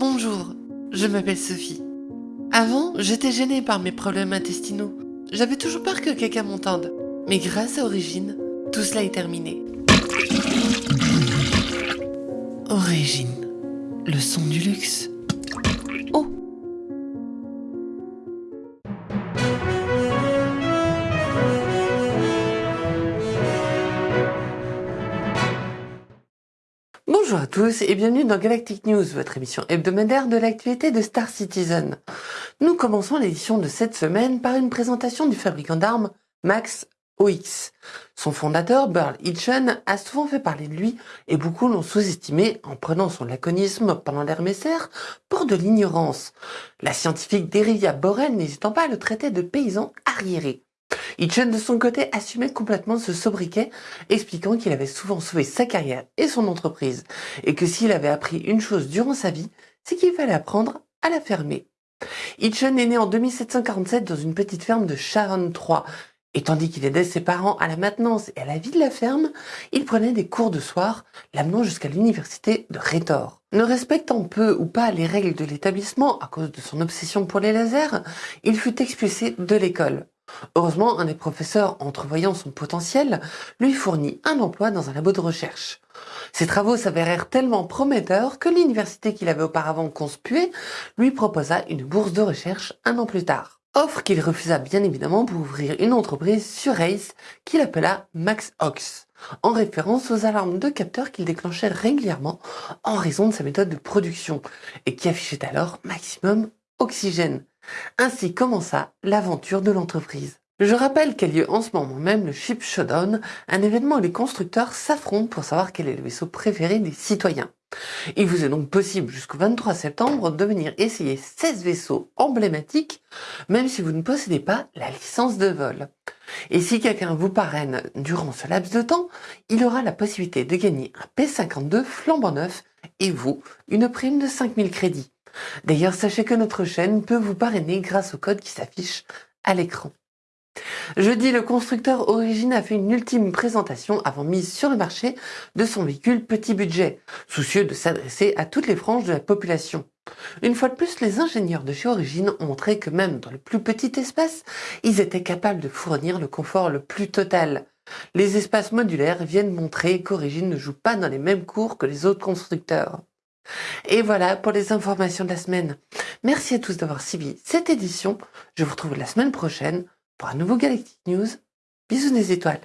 Bonjour, je m'appelle Sophie. Avant, j'étais gênée par mes problèmes intestinaux. J'avais toujours peur que quelqu'un m'entende. Mais grâce à Origine, tout cela est terminé. Origine, le son du luxe. Bonjour à tous et bienvenue dans Galactic News, votre émission hebdomadaire de l'actualité de Star Citizen. Nous commençons l'édition de cette semaine par une présentation du fabricant d'armes Max OX. Son fondateur, Burl Hitchen, a souvent fait parler de lui et beaucoup l'ont sous-estimé en prenant son laconisme pendant l'ère pour de l'ignorance. La scientifique Derivia Borel n'hésitant pas à le traiter de paysan arriéré. Hitchen de son côté assumait complètement ce sobriquet, expliquant qu'il avait souvent sauvé sa carrière et son entreprise, et que s'il avait appris une chose durant sa vie, c'est qu'il fallait apprendre à la fermer. Hitchen est né en 2747 dans une petite ferme de Sharon 3, et tandis qu'il aidait ses parents à la maintenance et à la vie de la ferme, il prenait des cours de soir, l'amenant jusqu'à l'université de Rhétor. Ne respectant peu ou pas les règles de l'établissement à cause de son obsession pour les lasers, il fut expulsé de l'école. Heureusement, un des professeurs, entrevoyant son potentiel, lui fournit un emploi dans un labo de recherche. Ses travaux s'avérèrent tellement prometteurs que l'université qu'il avait auparavant conspuée lui proposa une bourse de recherche un an plus tard. Offre qu'il refusa bien évidemment pour ouvrir une entreprise sur Ace qu'il appela Max Ox, en référence aux alarmes de capteurs qu'il déclenchait régulièrement en raison de sa méthode de production et qui affichait alors maximum oxygène. Ainsi commença l'aventure de l'entreprise. Je rappelle qu'a lieu en ce moment même le Ship Showdown, un événement où les constructeurs s'affrontent pour savoir quel est le vaisseau préféré des citoyens. Il vous est donc possible jusqu'au 23 septembre de venir essayer 16 vaisseaux emblématiques, même si vous ne possédez pas la licence de vol. Et si quelqu'un vous parraine durant ce laps de temps, il aura la possibilité de gagner un P52 flambant neuf et vous, une prime de 5000 crédits. D'ailleurs, sachez que notre chaîne peut vous parrainer grâce au code qui s'affiche à l'écran. Jeudi, le constructeur Origine a fait une ultime présentation avant mise sur le marché de son véhicule petit budget, soucieux de s'adresser à toutes les franges de la population. Une fois de plus, les ingénieurs de chez Origine ont montré que même dans le plus petit espace, ils étaient capables de fournir le confort le plus total. Les espaces modulaires viennent montrer qu'Origine ne joue pas dans les mêmes cours que les autres constructeurs. Et voilà pour les informations de la semaine. Merci à tous d'avoir suivi cette édition. Je vous retrouve la semaine prochaine pour un nouveau Galactic News. Bisous des étoiles.